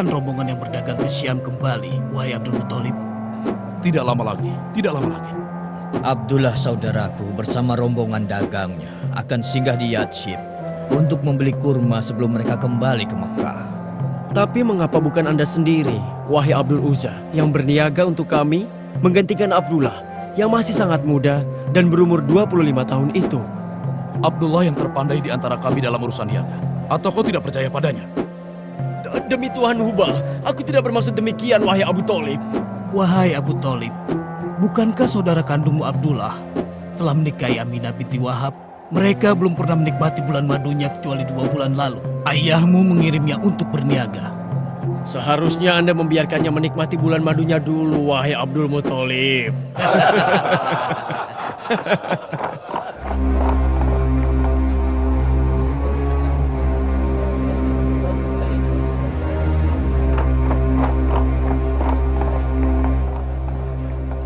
Kapan rombongan yang berdagang ke Syam kembali, wahai Abdul Muthalib? Tidak lama lagi, tidak lama lagi. Abdullah saudaraku bersama rombongan dagangnya akan singgah di Yatshib untuk membeli kurma sebelum mereka kembali ke Mekah. Tapi mengapa bukan Anda sendiri, wahai Abdul Uzza, yang berniaga untuk kami menggantikan Abdullah yang masih sangat muda dan berumur 25 tahun itu? Abdullah yang terpandai di antara kami dalam urusan niaga. Atau kau tidak percaya padanya? Demi Tuhan Hubal, aku tidak bermaksud demikian, wahai Abu Talib. Wahai Abu Talib, bukankah saudara kandungmu Abdullah telah menikahi Aminah binti Wahab? Mereka belum pernah menikmati bulan madunya kecuali dua bulan lalu. Ayahmu mengirimnya untuk berniaga. Seharusnya Anda membiarkannya menikmati bulan madunya dulu, wahai Abdul Muthalib.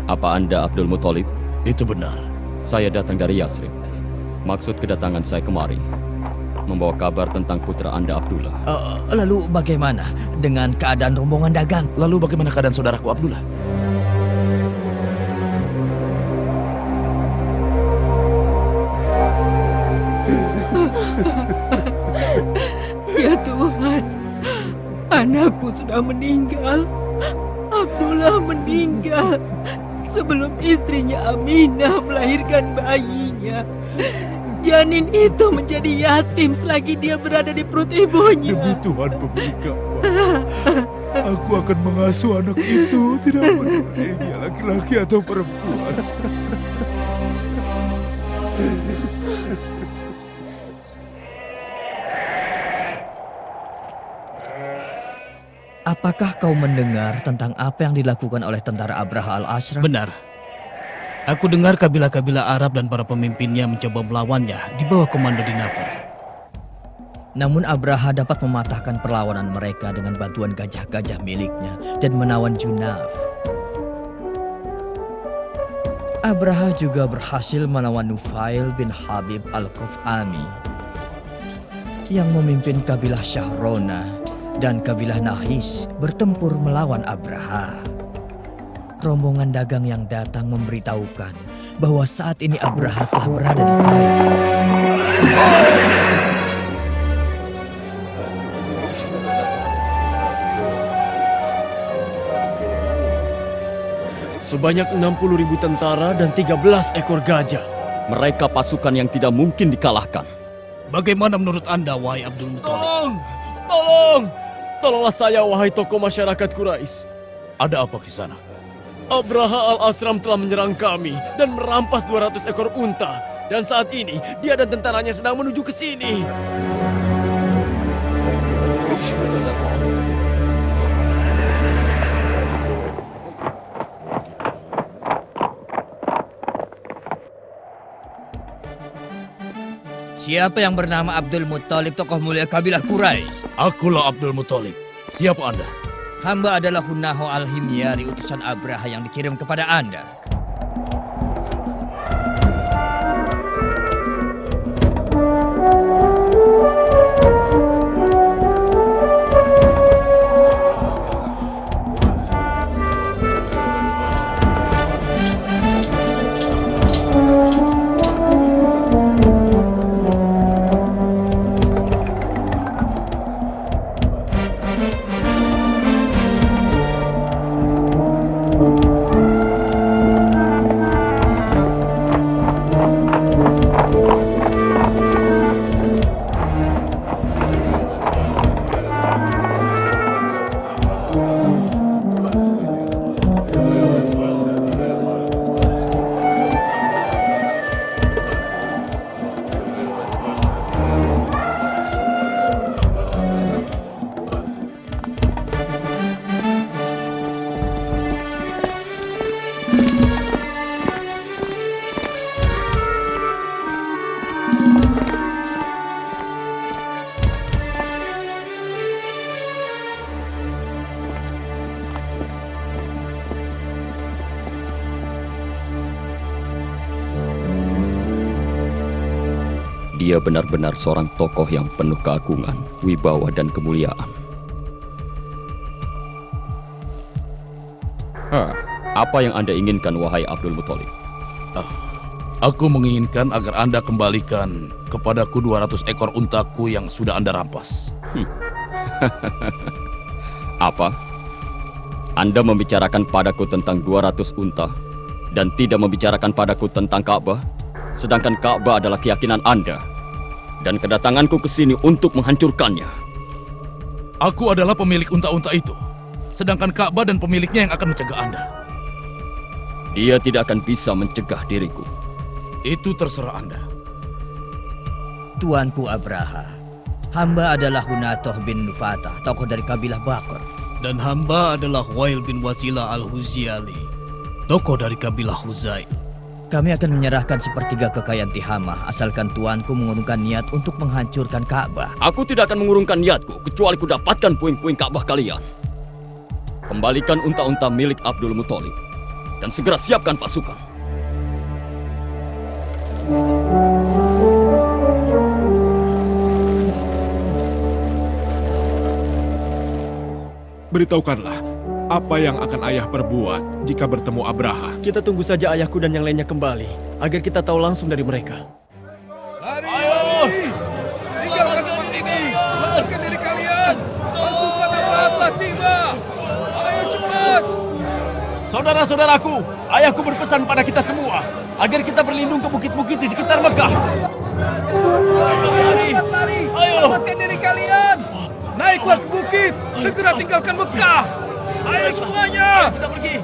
Apa Anda Abdul Muthalib? Itu benar. Saya datang dari Yasrib. Maksud kedatangan saya kemari membawa kabar tentang putra Anda Abdullah. Eh, lalu bagaimana dengan keadaan rombongan dagang? Lalu bagaimana keadaan saudaraku Abdullah? Ya Tuhan, anakku sudah meninggal. Abdullah meninggal sebelum istrinya Aminah melahirkan bayinya. Janin itu menjadi yatim selagi dia berada di perut ibunya. Demi Tuhan pemilik aku akan mengasuh anak itu, tidak peduli dia laki-laki atau perempuan. Apakah kau mendengar tentang apa yang dilakukan oleh tentara Abraha al-Asram? Benar. Aku dengar kabilah-kabilah Arab dan para pemimpinnya mencoba melawannya di bawah komando Dinafar. Namun Abraha dapat mematahkan perlawanan mereka dengan bantuan gajah-gajah miliknya dan menawan Junaf. Abraha juga berhasil menawan Nufail bin Habib al-Qaf'ami yang memimpin kabilah Syahrona dan kabilah Nahis bertempur melawan Abraha. Rombongan dagang yang datang memberitahukan bahwa saat ini Abraha telah berada di Taif. Sebanyak 60 ribu tentara dan 13 ekor gajah. Mereka pasukan yang tidak mungkin dikalahkan. Bagaimana menurut Anda, wahai Abdul Muthalib? Tolong! Tolong! Tolonglah saya, wahai tokoh masyarakat Quraisy. Ada apa di sana? Abraha al-Asram telah menyerang kami dan merampas 200 ekor unta. Dan saat ini, dia dan tentaranya sedang menuju ke sini. Siapa yang bernama Abdul Muttalib, tokoh mulia kabilah Quraisy? Akulah Abdul Muthalib. Siapa Anda? Hamba adalah Hunaho al-Himyari, utusan Abraha yang dikirim kepada Anda. Dia benar-benar seorang tokoh yang penuh keagungan, wibawa, dan kemuliaan. Hah, apa yang Anda inginkan, wahai Abdul Muthalib? Aku menginginkan agar Anda kembalikan kepadaku 200 ekor untaku yang sudah Anda rampas. Apa? Anda membicarakan padaku tentang 200 unta dan tidak membicarakan padaku tentang Ka'bah, sedangkan Ka'bah adalah keyakinan Anda. Dan kedatanganku ke sini untuk menghancurkannya. Aku adalah pemilik unta-unta itu. Sedangkan Ka'bah dan pemiliknya yang akan mencegah Anda. Dia tidak akan bisa mencegah diriku. Itu terserah Anda. Tuanku Abraha, hamba adalah Hunatoh bin Nufata, tokoh dari kabilah Bakor. Dan hamba adalah Wail bin Wasila al-Huziali, tokoh dari kabilah Huzai. Kami akan menyerahkan sepertiga kekayaan Tihamah asalkan tuanku mengurungkan niat untuk menghancurkan Ka'bah. Aku tidak akan mengurungkan niatku kecuali ku dapatkan puing-puing Ka'bah kalian. Kembalikan unta-unta milik Abdul Muthalib dan segera siapkan pasukan. Beritahukanlah, apa yang akan ayah perbuat jika bertemu Abraha? Kita tunggu saja ayahku dan yang lainnya kembali, agar kita tahu langsung dari mereka. Ayo! Tinggalkan tempat ini! Selamatkan diri kalian! Pasukan Abraha telah tiba! Ayo cepat! Saudara-saudaraku, ayahku berpesan pada kita semua agar kita berlindung ke bukit-bukit di sekitar Mekah. Ayo cepat lari! Ayo! Selamatkan diri kalian! Naiklah ke bukit! Segera tinggalkan Mekah! Ayo semuanya! Kita pergi.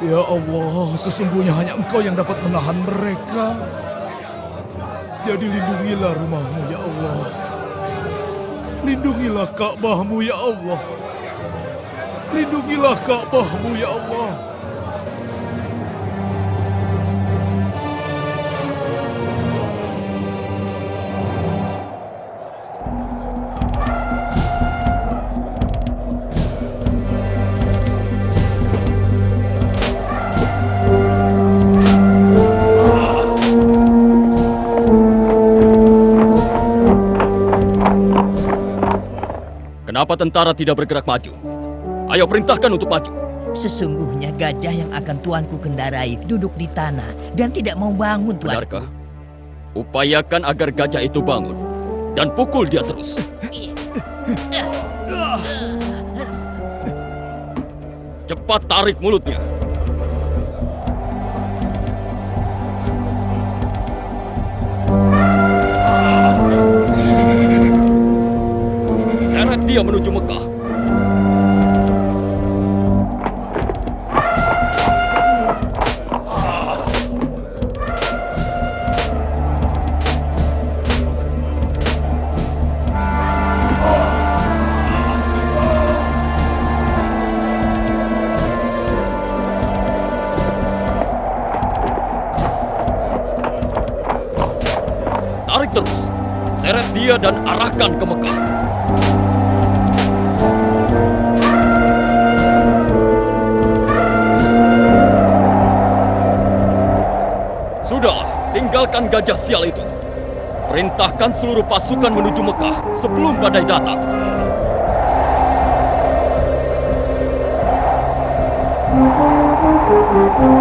Ya Allah, sesungguhnya hanya Engkau yang dapat menahan mereka. Jadi lindungilah rumahmu ya Allah. Lindungilah Ka'bahmu ya Allah. Lindungilah Ka'bahmu ya Allah. Kenapa tentara tidak bergerak maju? Ayo perintahkan untuk maju. Sesungguhnya gajah yang akan tuanku kendarai duduk di tanah dan tidak mau bangun tuan. Benarkah? Upayakan agar gajah itu bangun dan pukul dia terus. Cepat tarik mulutnya. Dia menuju Mekah. Tarik terus. Seret dia dan arahkan ke Mekah. Tinggalkan gajah sial itu. Perintahkan seluruh pasukan menuju Mekah sebelum badai datang. Apa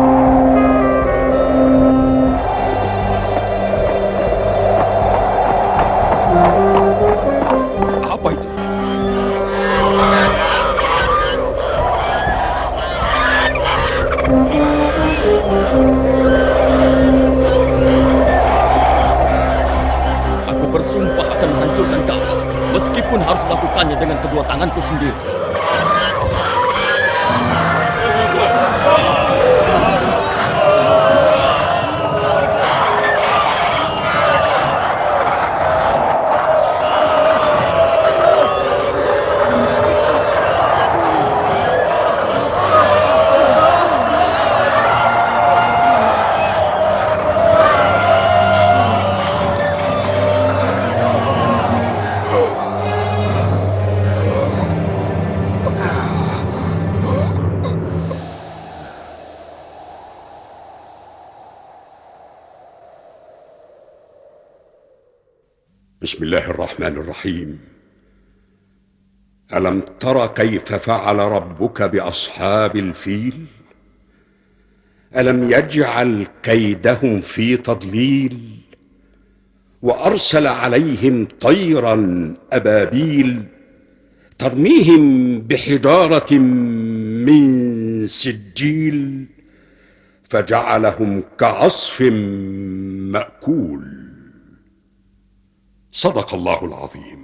melakukannya dengan kedua tanganku sendiri. الرحمن الرحيم. ألم تر كيف فعل ربك بأصحاب الفيل؟ ألم يجعل كيدهم في تضليل؟ وأرسل عليهم طيرا أبابيل ترميهم بحجارة من سجيل فجعلهم كعصف مأكول. صدق الله العظيم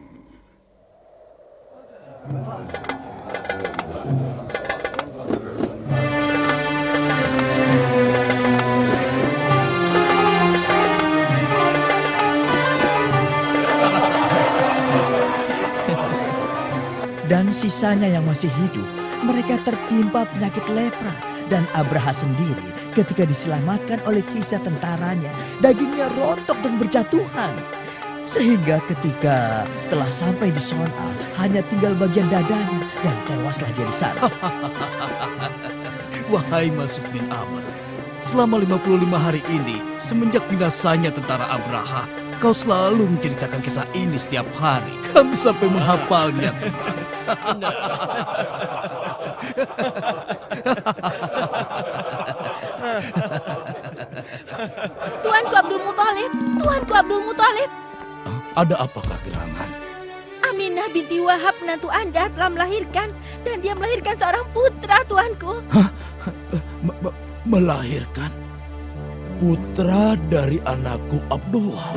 Dan sisanya yang masih hidup, mereka tertimpa penyakit lepra. Dan Abraha sendiri ketika diselamatkan oleh sisa tentaranya, dagingnya rontok dan berjatuhan. Sehingga ketika telah sampai di Sona, hanya tinggal bagian dadanya dan tewaslah dia di sana. Wahai Masuk bin Amr, selama 55 hari ini, semenjak binasanya tentara Abraha, kau selalu menceritakan kisah ini setiap hari. Kami sampai menghafalnya, Tuhan. Tuanku Abdul Muthalib, Tuanku Abdul Muthalib. Ada apakah gerangan? Aminah binti Wahab menantu Anda telah melahirkan dan dia melahirkan seorang putra, Tuanku. Melahirkan putra dari anakku Abdullah.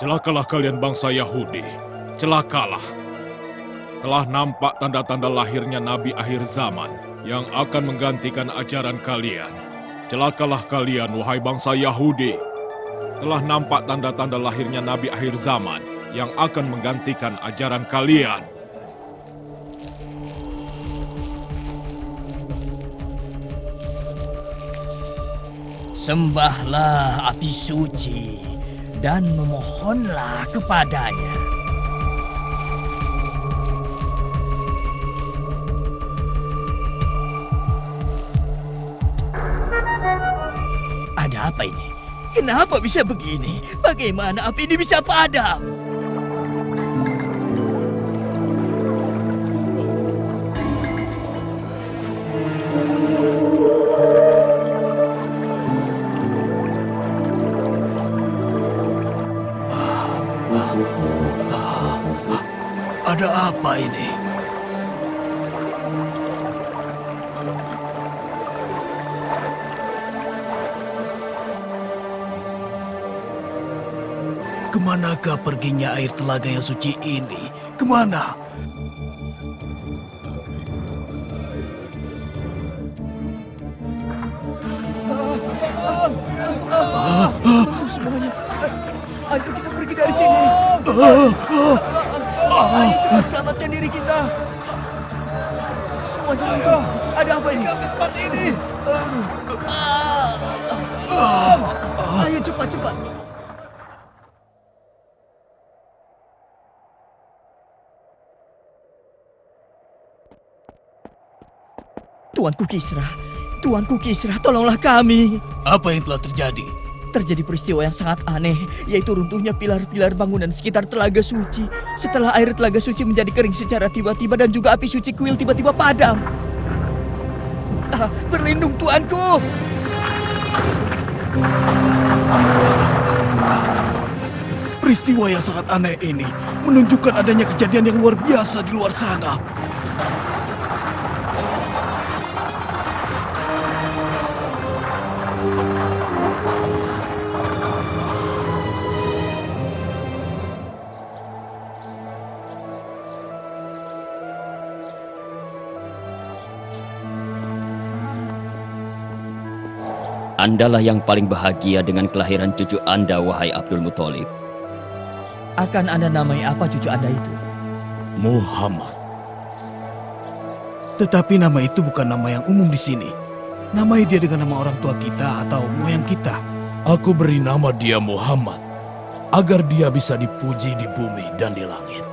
Celakalah kalian bangsa Yahudi, celakalah. Telah nampak tanda-tanda lahirnya Nabi akhir zaman yang akan menggantikan ajaran kalian. Celakalah kalian, wahai bangsa Yahudi. Telah nampak tanda-tanda lahirnya Nabi akhir zaman yang akan menggantikan ajaran kalian. Sembahlah api suci dan memohonlah kepadanya. Ada apa ini? Kenapa bisa begini? Bagaimana api ini bisa padam? Apa ini? Ke manakah perginya air telaga yang suci ini? Ke mana? Cepat selamatkan diri kita. Semuanya tunggu. Ada apa ini? tempat ini. Ayo cepat cepat. Tuanku Kisra, Tuanku Kisra, tolonglah kami. Apa yang telah terjadi? Terjadi peristiwa yang sangat aneh, yaitu runtuhnya pilar-pilar bangunan sekitar Telaga Suci. Setelah air Telaga Suci menjadi kering secara tiba-tiba dan juga api suci kuil tiba-tiba padam. Ah, berlindung tuanku! Peristiwa yang sangat aneh ini menunjukkan adanya kejadian yang luar biasa di luar sana. Andalah yang paling bahagia dengan kelahiran cucu Anda, wahai Abdul Muthalib. Akan Anda namai apa cucu Anda itu? Muhammad. Tetapi nama itu bukan nama yang umum di sini. Namai dia dengan nama orang tua kita atau moyang kita. Aku beri nama dia Muhammad, agar dia bisa dipuji di bumi dan di langit.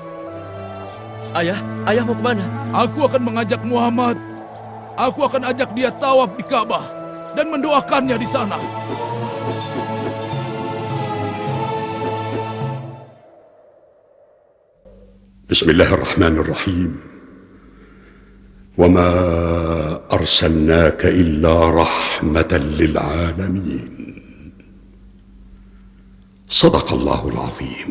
Ayah, ayah mau ke mana? Aku akan mengajak Muhammad. Aku akan ajak dia tawaf di Ka'bah dan mendoakannya di sana. بسم الله الرحمن الرحيم وما ارسلناك الا رحمه للعالمين صدق الله العظيم